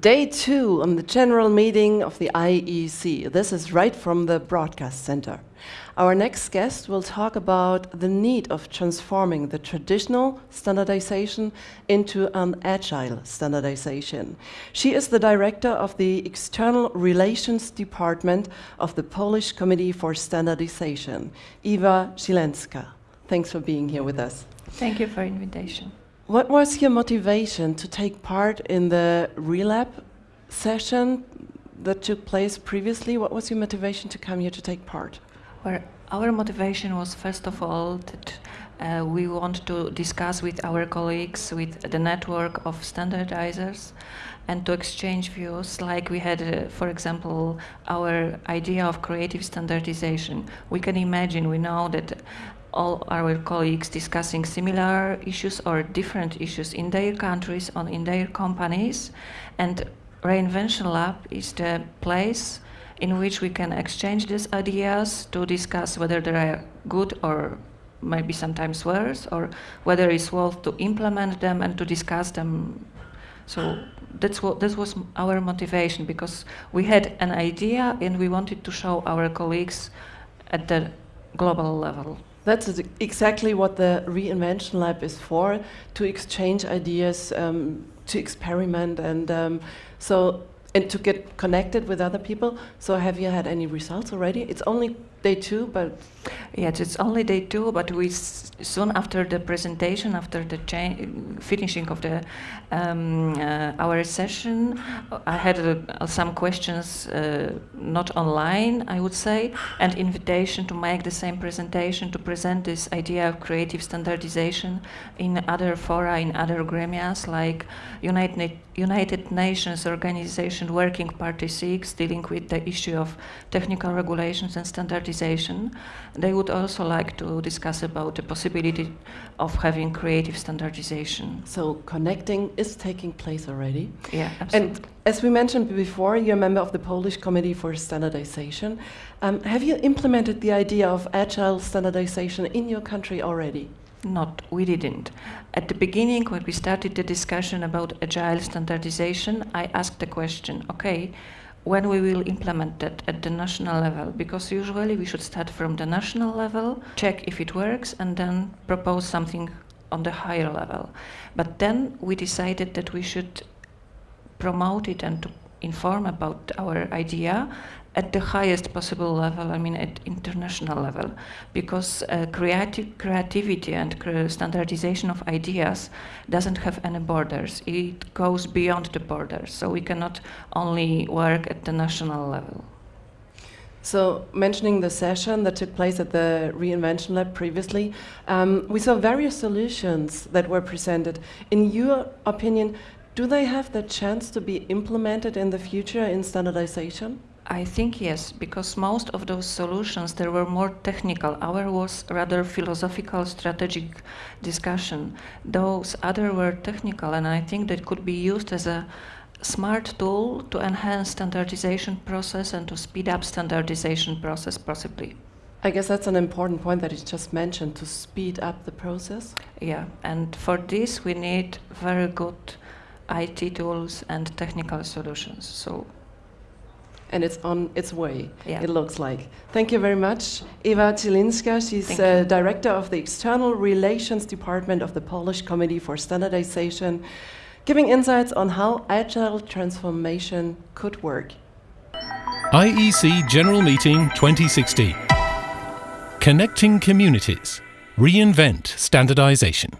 Day two on the general meeting of the IEC. This is right from the broadcast center. Our next guest will talk about the need of transforming the traditional standardization into an agile standardization. She is the director of the External Relations Department of the Polish Committee for Standardization, Ewa Zieleniecka. Thanks for being here with us. Thank you for invitation. What was your motivation to take part in the RELAB session that took place previously? What was your motivation to come here to take part? Well, our motivation was first of all that uh, we want to discuss with our colleagues, with the network of standardizers, and to exchange views like we had, uh, for example, our idea of creative standardization. We can imagine, we know that all our colleagues discussing similar issues or different issues in their countries or in their companies. And Reinvention Lab is the place in which we can exchange these ideas to discuss whether they are good or maybe sometimes worse, or whether it's worth to implement them and to discuss them. So that's what this was our motivation because we had an idea and we wanted to show our colleagues at the global level. That's exactly what the Reinvention Lab is for, to exchange ideas, um, to experiment, and um, so and to get connected with other people. So have you had any results already? It's only day two, but yes, it's only day two. But we soon after the presentation, after the finishing of the um, uh, our session, I had uh, some questions, uh, not online, I would say, and invitation to make the same presentation to present this idea of creative standardization in other fora, in other gremias like United United Nations Organization Working Party 6 dealing with the issue of technical regulations and standardization. They would also like to discuss about the possibility of having creative standardization. So connecting is taking place already? Yeah, absolutely. And as we mentioned before, you're a member of the Polish Committee for Standardization. Um, have you implemented the idea of agile standardization in your country already? Not, we didn't. At the beginning, when we started the discussion about agile standardization, I asked the question, okay, when we will implement that at the national level, because usually we should start from the national level, check if it works, and then propose something on the higher level. But then we decided that we should promote it and to inform about our idea at the highest possible level, I mean at international level, because uh, creative, creativity and standardization of ideas doesn't have any borders. It goes beyond the borders, so we cannot only work at the national level. So, mentioning the session that took place at the Reinvention Lab previously, um, we saw various solutions that were presented. In your opinion, do they have the chance to be implemented in the future in standardization? I think yes, because most of those solutions there were more technical. Our was rather philosophical, strategic discussion. Those other were technical, and I think that could be used as a smart tool to enhance standardization process and to speed up standardization process possibly. I guess that's an important point that you just mentioned to speed up the process. Yeah, and for this we need very good IT tools and technical solutions. So and it's on its way, yeah. it looks like. Thank you very much. Ewa Zieleniecka, she's uh, Director of the External Relations Department of the Polish Committee for Standardization, giving insights on how agile transformation could work. IEC General Meeting 2016. Connecting Communities. Reinvent Standardization.